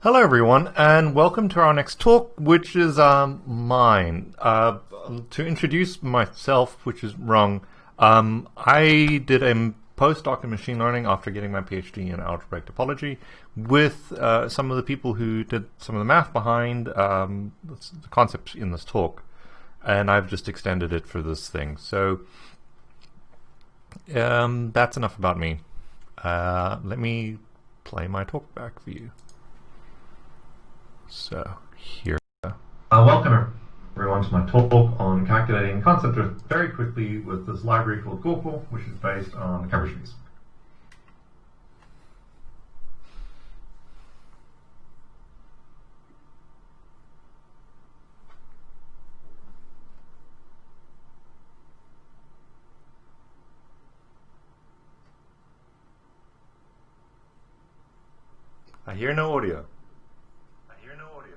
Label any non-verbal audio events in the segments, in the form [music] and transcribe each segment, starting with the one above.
Hello everyone and welcome to our next talk which is um, mine. Uh, to introduce myself, which is wrong, um, I did a postdoc in machine learning after getting my PhD in algebraic topology with uh, some of the people who did some of the math behind um, the concepts in this talk and I've just extended it for this thing. So um, that's enough about me. Uh, let me play my talk back for you. So here. Uh, welcome everyone to my talk on calculating concept drift very quickly with this library called Goko, which is based on cover trees. I hear no audio. I hear no audio.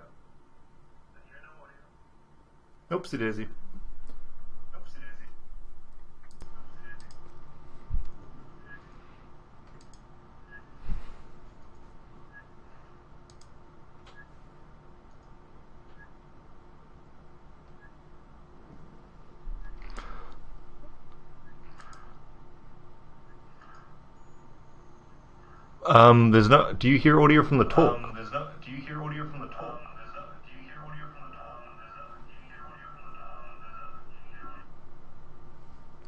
I hear no audio. Oopsie daisy. Um, there's no. Do you hear audio from the talk? Um,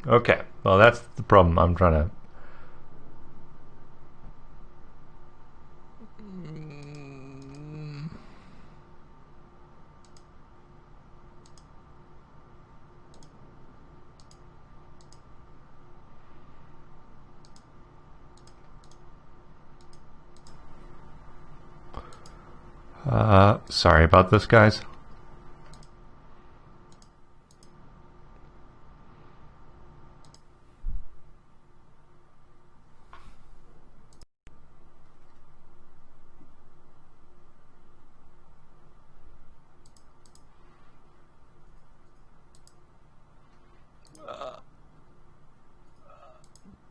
Okay. Well, that's the problem. I'm trying to Uh, sorry about this, guys. Uh,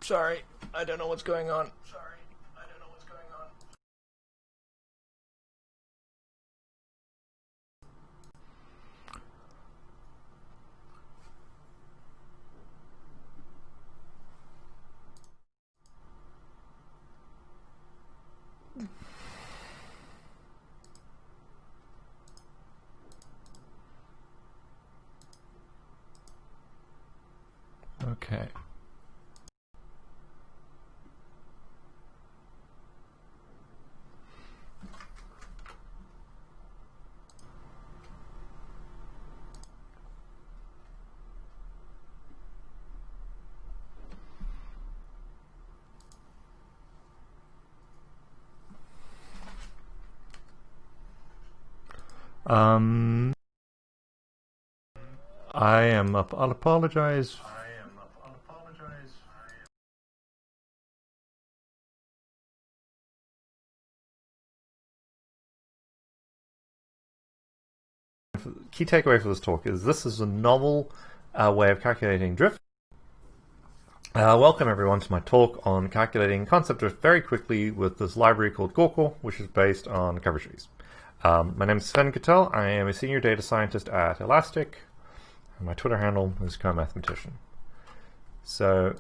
sorry, I don't know what's going on. Sorry. Okay. Um, I am up. I'll apologize key takeaway for this talk is this is a novel uh, way of calculating drift. Uh, welcome everyone to my talk on calculating concept drift very quickly with this library called Goko, which is based on cover trees. Um, my name is Sven Cattell. I am a senior data scientist at Elastic. My Twitter handle is co-mathematician. So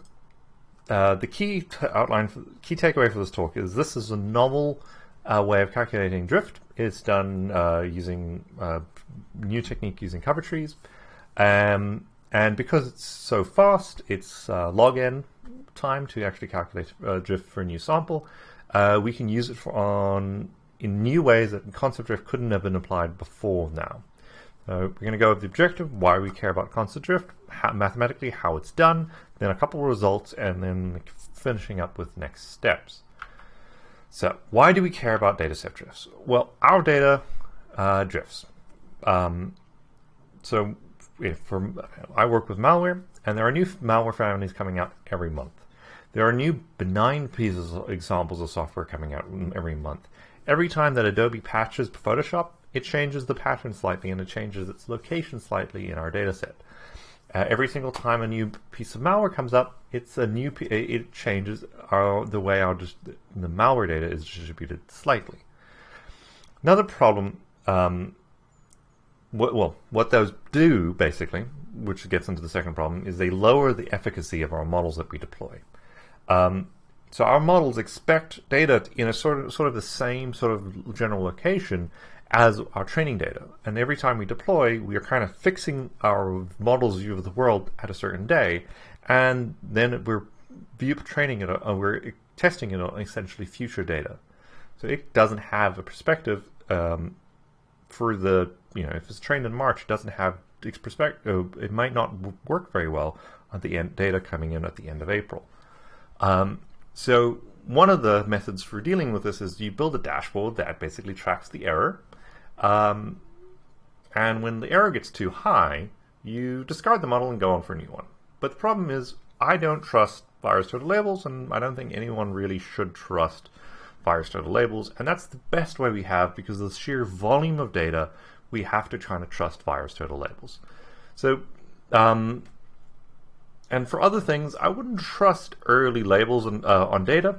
uh, the key outline, for, key takeaway for this talk is this is a novel uh, way of calculating drift. It's done uh, using uh, new technique using cover trees. Um, and because it's so fast, it's uh, log n time to actually calculate uh, drift for a new sample. We can use it for on in new ways that concept drift couldn't have been applied before now. So we're going to go over the objective, why we care about concept drift, how, mathematically how it's done, then a couple of results, and then finishing up with next steps. So why do we care about data set drifts? Well, our data uh, drifts. Um, so for, I work with malware, and there are new malware families coming out every month. There are new benign pieces, of examples of software coming out every month. Every time that Adobe patches Photoshop, it changes the pattern slightly and it changes its location slightly in our data set. Uh, every single time a new piece of malware comes up, it's a new it changes our, the way our the malware data is distributed slightly. Another problem, um, well, what those do basically, which gets into the second problem, is they lower the efficacy of our models that we deploy. Um, so our models expect data in a sort of sort of the same sort of general location as our training data. And every time we deploy, we are kind of fixing our model's view of the world at a certain day, and then we're view training it, uh, we're testing it on essentially future data. So it doesn't have a perspective um, for the, you know, if it's trained in March, it doesn't have its perspective, it might not work very well on the end data coming in at the end of April. Um, so one of the methods for dealing with this is you build a dashboard that basically tracks the error. Um, and when the error gets too high, you discard the model and go on for a new one. But the problem is, I don't trust VirusTotal labels, and I don't think anyone really should trust VirusTotal labels. And that's the best way we have because of the sheer volume of data, we have to try to trust VirusTotal labels. So um, and for other things, I wouldn't trust early labels on, uh, on data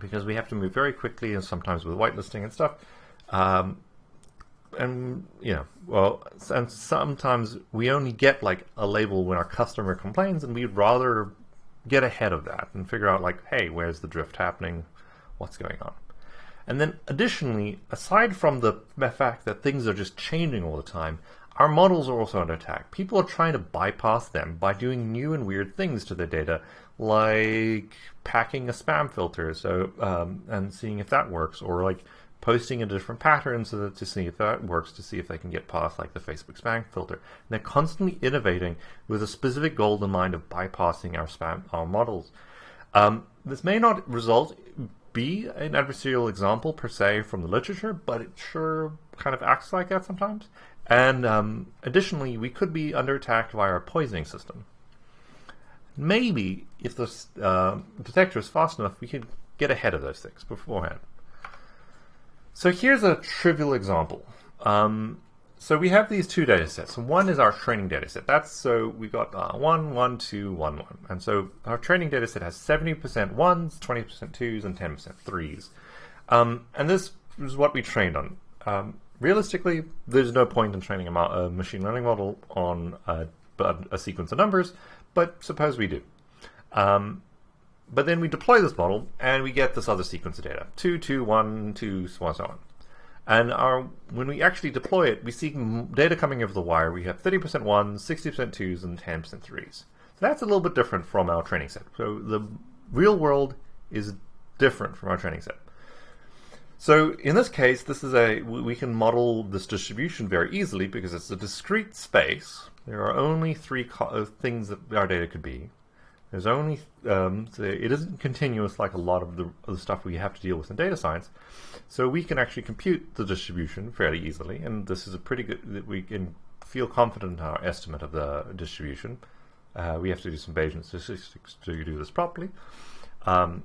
because we have to move very quickly and sometimes with whitelisting and stuff. Um, and you know, well, and sometimes we only get like a label when our customer complains, and we'd rather get ahead of that and figure out like, hey, where's the drift happening? What's going on? And then additionally, aside from the fact that things are just changing all the time, our models are also under attack. People are trying to bypass them by doing new and weird things to their data, like packing a spam filter so um, and seeing if that works, or like posting a different pattern so that to see if that works, to see if they can get past like the Facebook spam filter. And they're constantly innovating with a specific goal in mind of bypassing our spam our models. Um, this may not result be an adversarial example per se from the literature, but it sure kind of acts like that sometimes. And um, additionally, we could be under attack via our poisoning system. Maybe, if the uh, detector is fast enough, we could get ahead of those things beforehand. So here's a trivial example. Um, so we have these two data sets. One is our training data set. That's so we got uh, 1, 1, 2, 1, 1. And so our training data set has 70% ones, 20% twos, and 10% threes. Um, and this is what we trained on. Um, realistically, there's no point in training a, a machine learning model on a, a, sequence of numbers, but suppose we do. Um, but then we deploy this model and we get this other sequence of data, 2, 2, 1, 2, so on, so on. And our, when we actually deploy it, we see data coming over the wire. We have 30% ones, 60% twos, and 10% threes. So that's a little bit different from our training set. So the real world is different from our training set. So in this case, this is a we can model this distribution very easily because it's a discrete space. There are only three uh, things that our data could be. There's only um, so it isn't continuous like a lot of the, of the stuff we have to deal with in data science. So we can actually compute the distribution fairly easily, and this is a pretty good. that We can feel confident in our estimate of the distribution. Uh, we have to do some Bayesian statistics to do this properly. Um,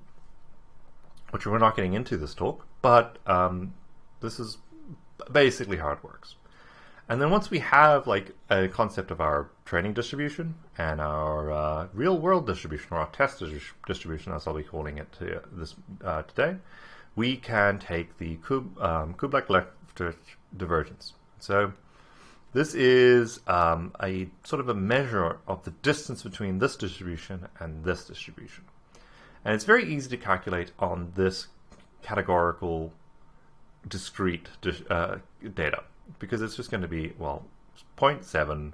which we're not getting into this talk, but um, this is basically how it works. And then once we have like a concept of our training distribution and our uh, real world distribution or our test distribution, as I'll be calling it to this uh, today, we can take the Kub, um, divergence. So this is um, a sort of a measure of the distance between this distribution and this distribution. And it's very easy to calculate on this categorical discrete uh, data because it's just going to be, well, 0.7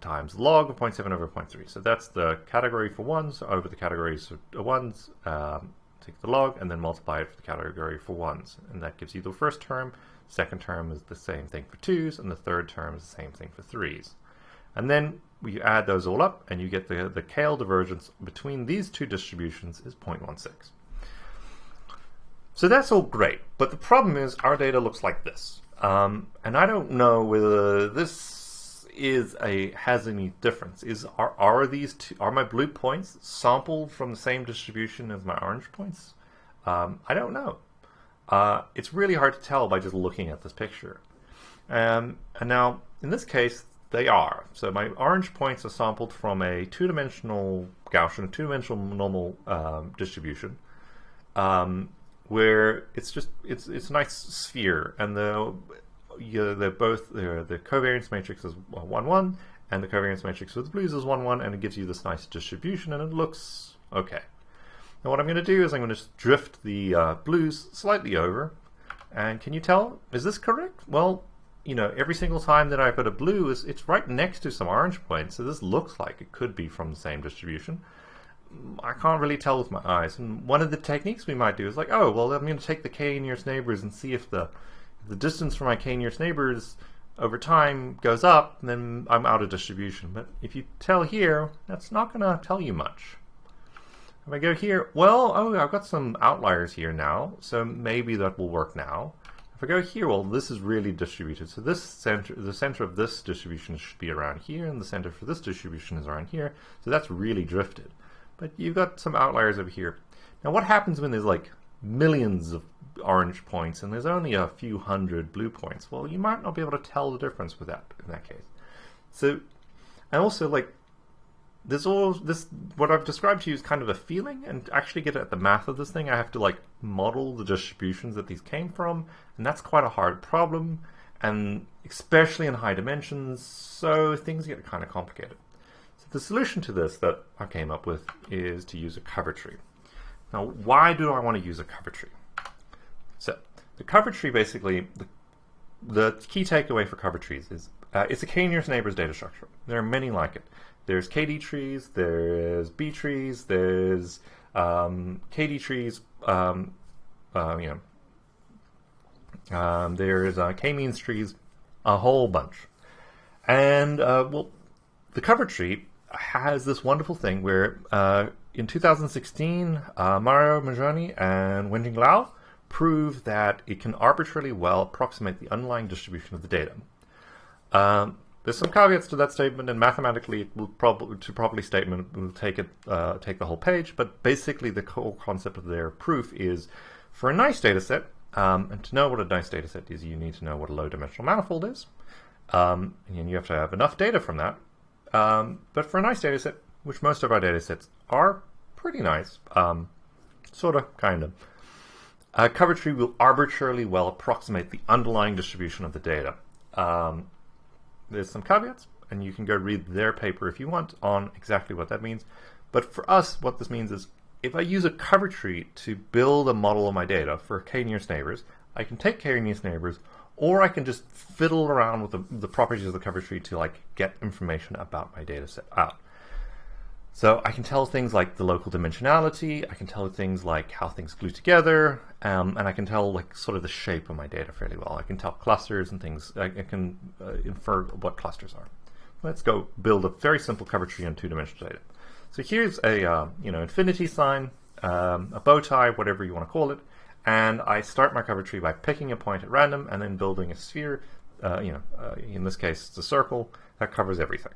times log of 0.7 over 0.3. So that's the category for ones over the categories of ones, um, take the log, and then multiply it for the category for ones. And that gives you the first term. Second term is the same thing for twos, and the third term is the same thing for threes. And then you add those all up and you get the, the KL divergence between these two distributions is 0.16. So that's all great, but the problem is our data looks like this. Um, and I don't know whether this is a has any difference. Is are are these two are my blue points sampled from the same distribution as my orange points? Um, I don't know. Uh, it's really hard to tell by just looking at this picture. Um, and now, in this case, they are. So my orange points are sampled from a two-dimensional Gaussian, two-dimensional normal um, distribution. Um, where it's just it's it's a nice sphere, and the you know, they're both the the covariance matrix is one one, and the covariance matrix with blues is one one, and it gives you this nice distribution, and it looks okay. Now what I'm going to do is I'm going to drift the uh, blues slightly over, and can you tell? Is this correct? Well, you know, every single time that I put a blue, is it's right next to some orange points, so this looks like it could be from the same distribution. I can't really tell with my eyes. And one of the techniques we might do is like, oh, well, I'm going to take the k nearest neighbors and see if the the distance from my k nearest neighbors over time goes up, then I'm out of distribution. But if you tell here, that's not going to tell you much. If I go here, well, oh, I've got some outliers here now, so maybe that will work now. If I go here, well, this is really distributed. So this center, the center of this distribution should be around here, and the center for this distribution is around here. So that's really drifted. But you've got some outliers over here. Now what happens when there's like millions of orange points and there's only a few hundred blue points? Well, you might not be able to tell the difference with that in that case. So, and also like, there's all this, what I've described to you is kind of a feeling and actually get at the math of this thing, I have to like model the distributions that these came from, and that's quite a hard problem, and especially in high dimensions, so things get kind of complicated. The solution to this that I came up with is to use a cover tree. Now, why do I want to use a cover tree? So, the cover tree basically, the, the key takeaway for cover trees is uh, it's a k-nearest neighbors data structure. There are many like it. There's KD trees, there's B trees, there's um, KD trees, um, uh, you know, um, there's uh, k-means trees, a whole bunch. And, uh, well, the cover tree has this wonderful thing where uh, in 2016, uh, Mauro Maggioni and Wenjing Liao proved that it can arbitrarily well approximate the underlying distribution of the data. Um, there's some caveats to that statement, and mathematically, it will probably to properly statement will take it uh, take the whole page. But basically, the core concept of their proof is for a nice data set, um, and to know what a nice data set is, you need to know what a low-dimensional manifold is, um, and you have to have enough data from that um, but for a nice data set, which most of our data sets are pretty nice, um, sort of, kind of, a cover tree will arbitrarily well approximate the underlying distribution of the data. Um, there's some caveats, and you can go read their paper if you want on exactly what that means. But for us, what this means is if I use a cover tree to build a model of my data for k-nearest neighbors, I can take k-nearest neighbors, or I can just fiddle around with the, the, properties of the cover tree to like get information about my data set out. So I can tell things like the local dimensionality, I can tell things like how things glue together, um, and I can tell like sort of the shape of my data fairly well. I can tell clusters and things, I, I can uh, infer what clusters are. Let's go build a very simple cover tree on two-dimensional data. So here's a uh, you know infinity sign, um, a bow tie, whatever you want to call it, and I start my cover tree by picking a point at random and then building a sphere, uh, you know, uh, in this case it's a circle, that covers everything.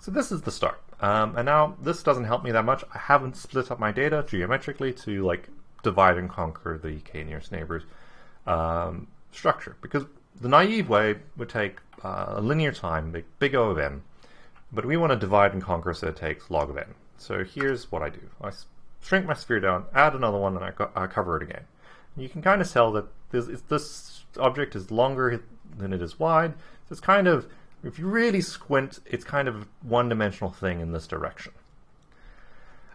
So this is the start. Um, and now this doesn't help me that much. I haven't split up my data geometrically to like divide and conquer the k nearest neighbors um, structure because the naive way would take uh, a linear time, big, big O of n, but we want to divide and conquer so it takes log of n. So here's what I do. I shrink my sphere down, add another one, and I, co I cover it again you can kind of tell that this, this object is longer than it is wide. So it's kind of, if you really squint, it's kind of a one-dimensional thing in this direction.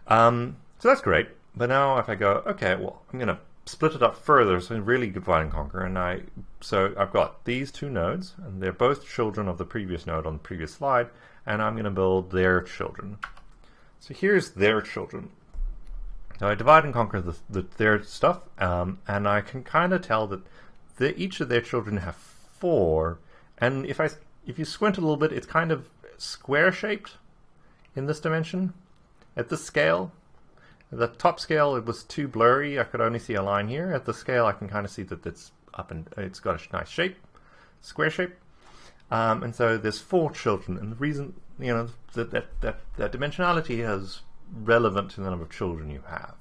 Um, so that's great. But now if I go, okay, well, I'm going to split it up further, so really divide and conquer. And I, so I've got these two nodes, and they're both children of the previous node on the previous slide, and I'm going to build their children. So here's their children. So I divide and conquer the, the, their stuff, um, and I can kind of tell that the, each of their children have four, and if I if you squint a little bit, it's kind of square shaped in this dimension at this scale. the top scale, it was too blurry. I could only see a line here. At the scale, I can kind of see that it's up and it's got a nice shape, square shape. Um, and so there's four children, and the reason you know that that that, that dimensionality has relevant to the number of children you have.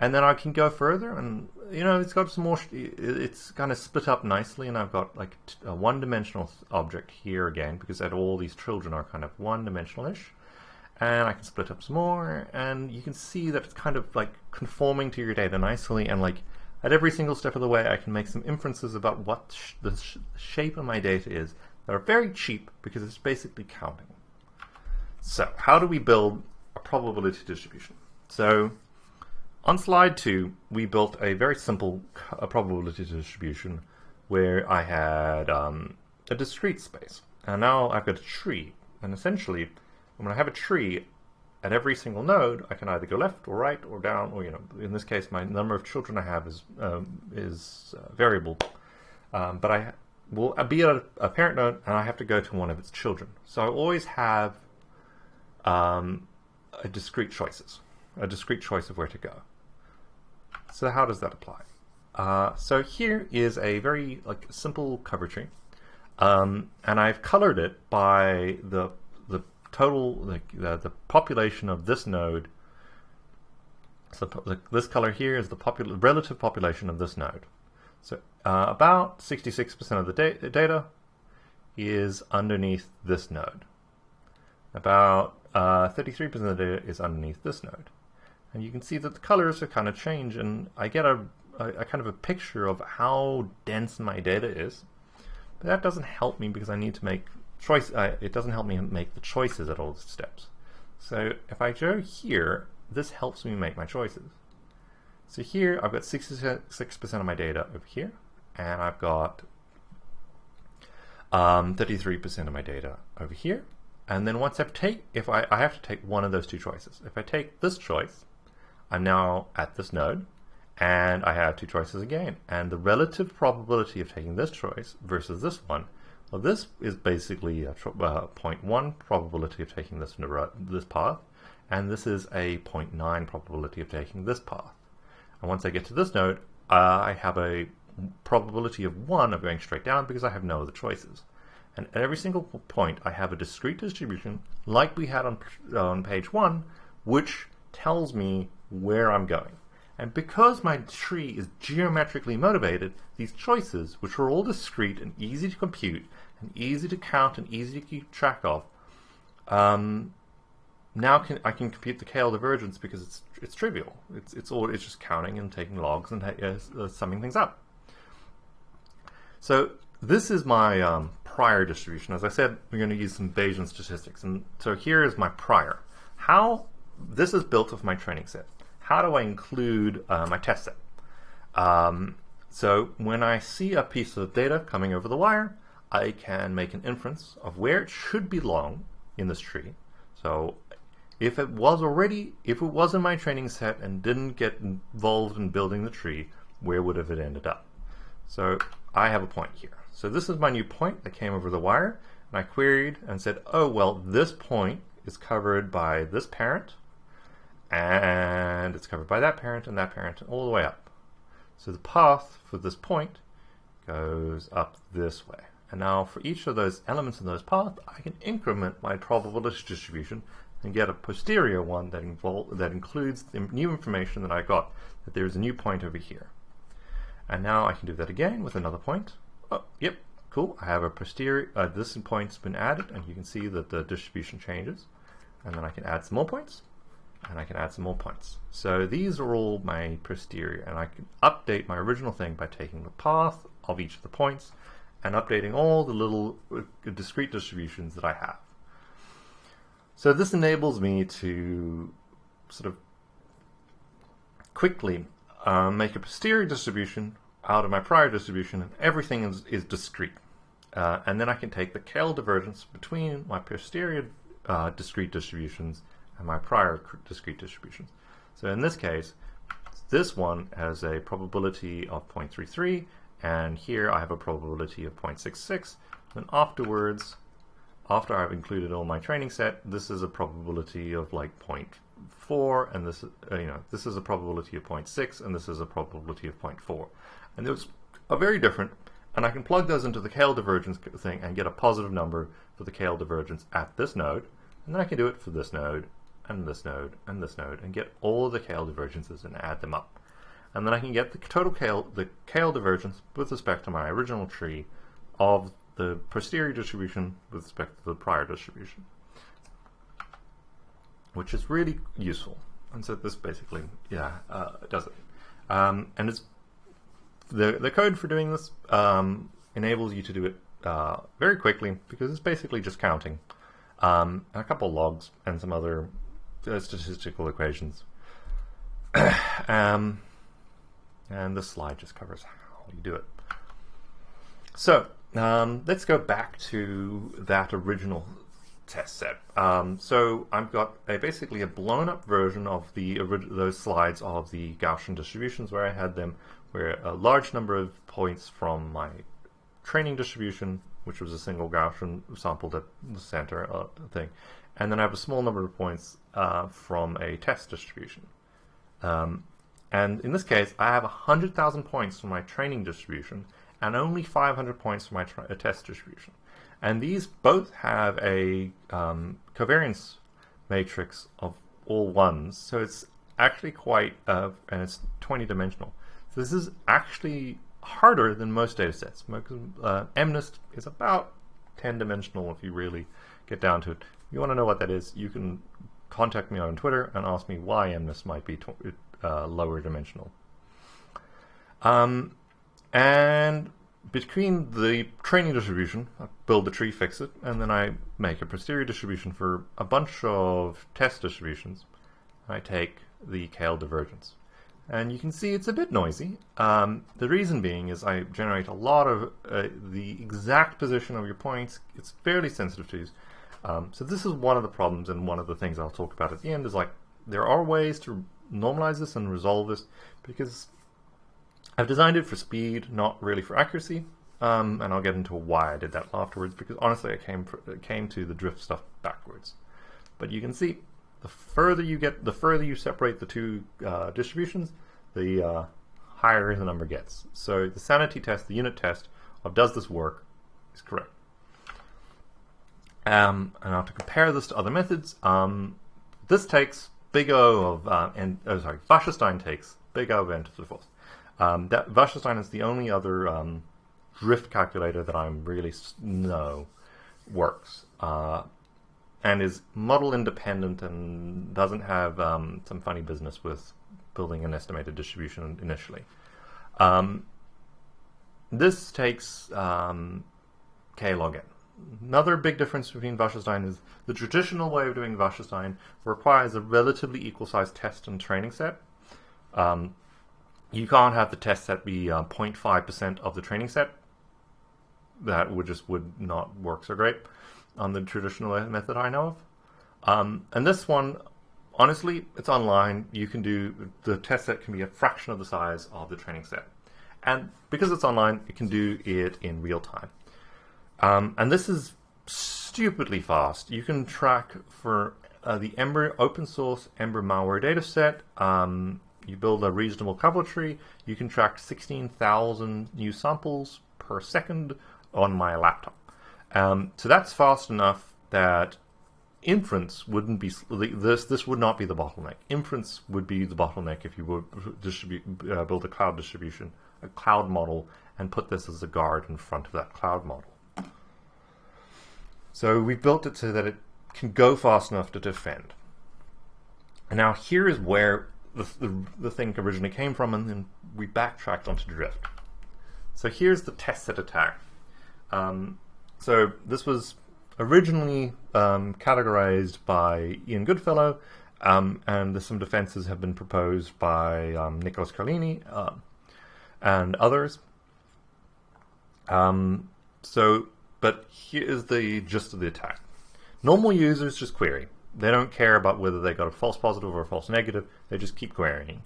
And then I can go further and, you know, it's got some more, it's kind of split up nicely and I've got like a one-dimensional object here again because that all these children are kind of one-dimensional-ish. And I can split up some more and you can see that it's kind of like conforming to your data nicely and like at every single step of the way, I can make some inferences about what sh the sh shape of my data is that are very cheap because it's basically counting. So how do we build a probability distribution? So on slide two, we built a very simple a probability distribution where I had um, a discrete space. And now I've got a tree. And essentially, when I have a tree, at every single node, I can either go left or right or down, or you know, in this case, my number of children I have is um, is uh, variable. Um, but I will be at a, parent node, and I have to go to one of its children. So I always have um, a discrete choices, a discrete choice of where to go. So how does that apply? Uh, so here is a very like simple cover tree, um, and I've colored it by the the total, like the, the population of this node, so the, this color here is the popul relative population of this node. So uh, about 66% of the da data is underneath this node. About 33% uh, of the data is underneath this node. And you can see that the colors are kind of change, and I get a, a, a kind of a picture of how dense my data is. But that doesn't help me because I need to make choice, uh, it doesn't help me make the choices at all the steps. So if I go here, this helps me make my choices. So here I've got 66% of my data over here, and I've got 33% um, of my data over here. And then once I've take, if I, I have to take one of those two choices. If I take this choice, I'm now at this node, and I have two choices again. And the relative probability of taking this choice versus this one well, this is basically a uh, 0.1 probability of taking this, this path, and this is a 0.9 probability of taking this path. And once I get to this node, uh, I have a probability of 1 of going straight down because I have no other choices. And at every single point, I have a discrete distribution, like we had on, on page 1, which tells me where I'm going. And because my tree is geometrically motivated, these choices, which are all discrete and easy to compute, and easy to count and easy to keep track of, um, now can, I can compute the KL divergence because it's it's trivial. It's it's all it's just counting and taking logs and uh, summing things up. So this is my um, prior distribution. As I said, we're going to use some Bayesian statistics, and so here is my prior. How this is built of my training set how do I include uh, my test set? Um, so when I see a piece of data coming over the wire, I can make an inference of where it should belong in this tree. So if it was already, if it was in my training set and didn't get involved in building the tree, where would have it ended up? So I have a point here. So this is my new point that came over the wire, and I queried and said, oh, well, this point is covered by this parent, and it's covered by that parent and that parent all the way up. So the path for this point goes up this way. And now for each of those elements in those paths, I can increment my probability distribution and get a posterior one that, that includes the new information that I got, that there's a new point over here. And now I can do that again with another point. Oh, yep, cool. I have a posterior, uh, this point's been added, and you can see that the distribution changes. And then I can add some more points and I can add some more points. So these are all my posterior, and I can update my original thing by taking the path of each of the points and updating all the little uh, discrete distributions that I have. So this enables me to sort of quickly uh, make a posterior distribution out of my prior distribution, and everything is, is discrete. Uh, and then I can take the KL divergence between my posterior uh, discrete distributions and my prior discrete distributions. So in this case, this one has a probability of 0.33, and here I have a probability of 0.66. And afterwards, after I've included all my training set, this is a probability of like 0.4, and this, uh, you know, this is a probability of 0.6, and this is a probability of 0.4. And those are very different, and I can plug those into the KL divergence thing and get a positive number for the KL divergence at this node, and then I can do it for this node, and this node and this node and get all the KL divergences and add them up. And then I can get the total KL, the KL divergence with respect to my original tree of the posterior distribution with respect to the prior distribution, which is really useful. And so this basically, yeah, uh, does it. Um, and it's the, the code for doing this um, enables you to do it uh, very quickly because it's basically just counting um, a couple logs and some other uh, statistical equations. [coughs] um, and this slide just covers how you do it. So um, let's go back to that original test set. Um, so I've got a, basically a blown up version of the those slides of the Gaussian distributions where I had them where a large number of points from my training distribution, which was a single Gaussian sampled at the center uh, thing, and then I have a small number of points uh, from a test distribution. Um, and in this case, I have 100,000 points from my training distribution and only 500 points from my test distribution. And these both have a um, covariance matrix of all ones, so it's actually quite, uh, and it's 20 dimensional. This is actually harder than most data sets. Uh, MNIST is about 10 dimensional if you really get down to it. If you want to know what that is, you can contact me on Twitter and ask me why MNIST might be uh, lower dimensional. Um, and between the training distribution, I build the tree, fix it, and then I make a posterior distribution for a bunch of test distributions. I take the KL divergence. And you can see it's a bit noisy. Um, the reason being is I generate a lot of uh, the exact position of your points. It's fairly sensitive to these. Um, so this is one of the problems and one of the things I'll talk about at the end is like there are ways to normalize this and resolve this because I've designed it for speed, not really for accuracy. Um, and I'll get into why I did that afterwards because honestly I came for, came to the drift stuff backwards. But you can see the further you get, the further you separate the two uh, distributions, the uh, higher the number gets. So the sanity test, the unit test of does this work is correct. Um, and now to compare this to other methods, um, this takes big O of, uh, and, oh, sorry, Wasserstein takes big O of n to the fourth. Um, that Wasserstein is the only other um, drift calculator that I'm really know works uh, and is model independent and doesn't have um, some funny business with building an estimated distribution initially. Um, this takes um, k log n. Another big difference between Wasserstein is the traditional way of doing Wasserstein requires a relatively equal sized test and training set. Um, you can't have the test set be 0.5% uh, of the training set. That would just would not work so great on the traditional method I know of. Um, and this one, honestly, it's online. You can do, the test set can be a fraction of the size of the training set. And because it's online, you can do it in real time. Um, and this is stupidly fast. You can track for uh, the Ember open source Ember malware dataset. Um, you build a reasonable cover tree, you can track 16,000 new samples per second on my laptop. Um, so that's fast enough that inference wouldn't be this. This would not be the bottleneck. Inference would be the bottleneck if you would uh, build a cloud distribution, a cloud model, and put this as a guard in front of that cloud model. So we've built it so that it can go fast enough to defend. And now here is where the, the, the thing originally came from, and then we backtracked onto Drift. So here's the test set attack. Um, so this was originally um, categorized by Ian Goodfellow, um, and some defenses have been proposed by um, Nicholas Carlini uh, and others. Um, so, but here's the gist of the attack. Normal users just query. They don't care about whether they got a false positive or a false negative. They just keep querying.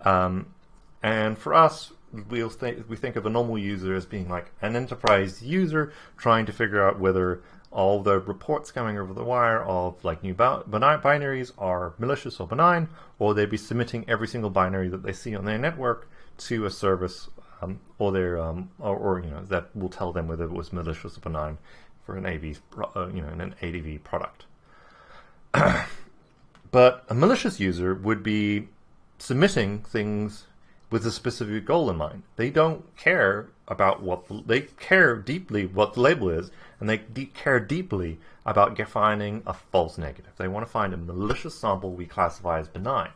Um, and for us, we'll th we think of a normal user as being like an enterprise user trying to figure out whether all the reports coming over the wire of like new binaries are malicious or benign, or they'd be submitting every single binary that they see on their network to a service um, or their um, or, or, you know that will tell them whether it was malicious or benign for an AV uh, you know an ADV product. [clears throat] but a malicious user would be submitting things with a specific goal in mind. They don't care about what the, they care deeply what the label is, and they de care deeply about finding a false negative. They want to find a malicious sample we classify as benign.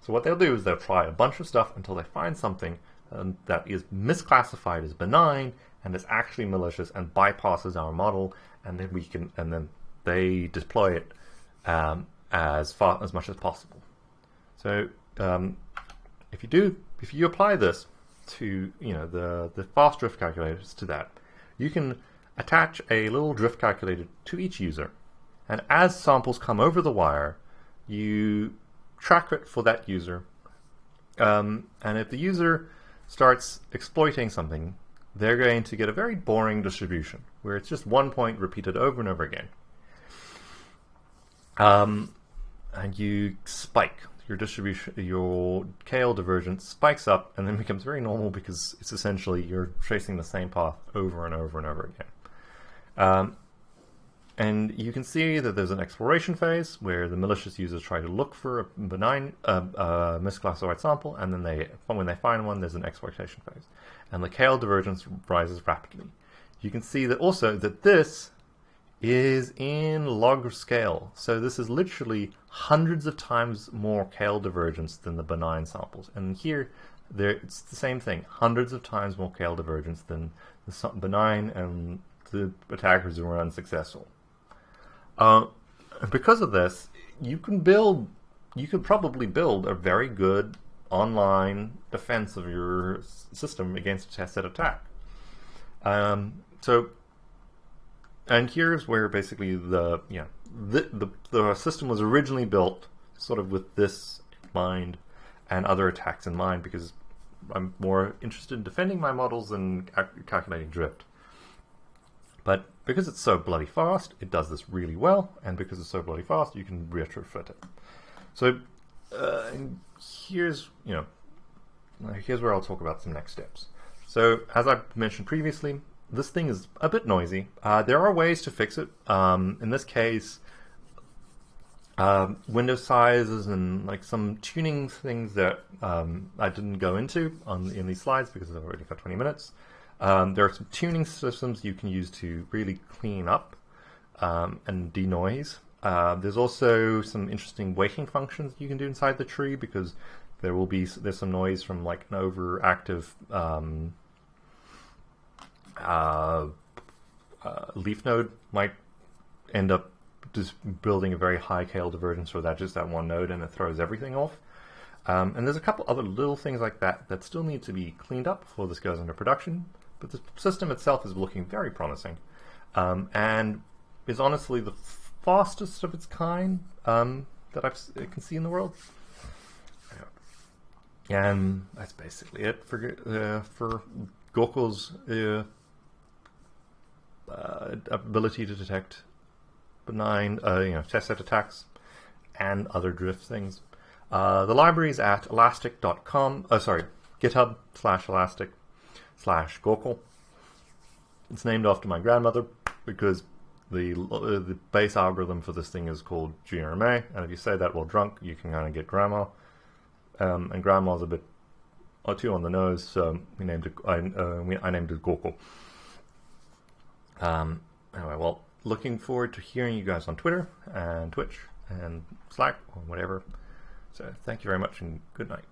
So what they'll do is they'll try a bunch of stuff until they find something um, that is misclassified as benign and is actually malicious and bypasses our model, and then we can and then they deploy it um, as far as much as possible. So um, if you do, if you apply this to you know the the fast drift calculators to that, you can attach a little drift calculator to each user, and as samples come over the wire, you track it for that user. Um, and if the user starts exploiting something, they're going to get a very boring distribution where it's just one point repeated over and over again. Um, and you spike your distribution, your KL divergence spikes up and then [laughs] becomes very normal because it's essentially you're tracing the same path over and over and over again. Um, and you can see that there's an exploration phase where the malicious users try to look for a benign, uh, uh, misclassified sample, and then they, when they find one, there's an exploitation phase. And the KL divergence rises rapidly. You can see that also that this is in log scale. So this is literally hundreds of times more KL divergence than the benign samples. And here, there it's the same thing, hundreds of times more KL divergence than the benign and the attackers who were unsuccessful. Uh, because of this, you can build, you could probably build a very good online defense of your system against a tested attack. Um, so and here's where basically the yeah the, the the system was originally built sort of with this in mind and other attacks in mind because I'm more interested in defending my models than calculating drift. But because it's so bloody fast, it does this really well, and because it's so bloody fast, you can retrofit it. So uh, here's you know here's where I'll talk about some next steps. So as I mentioned previously, this thing is a bit noisy. Uh, there are ways to fix it. Um, in this case, uh, window sizes and like some tuning things that um, I didn't go into on in these slides because I've already got 20 minutes. Um, there are some tuning systems you can use to really clean up um, and denoise. Uh, there's also some interesting weighting functions you can do inside the tree because there will be there's some noise from like an overactive um, uh, uh, leaf node might end up just building a very high KL divergence for that just that one node and it throws everything off. Um, and there's a couple other little things like that that still need to be cleaned up before this goes into production, but the system itself is looking very promising um, and is honestly the fastest of its kind um, that I've, I can see in the world. And that's basically it for uh, for Goko's uh, uh, ability to detect benign, uh, you know, test set attacks and other drift things. Uh, the library is at elastic.com, oh, sorry, github slash elastic slash Goko. It's named after my grandmother because the uh, the base algorithm for this thing is called GRMA, and if you say that while drunk, you can kind of get grandma. Um, and grandma's a bit or two on the nose, so we named it. I, uh, we, I named it Goko. Um, anyway, well, looking forward to hearing you guys on Twitter and Twitch and Slack or whatever. So thank you very much and good night.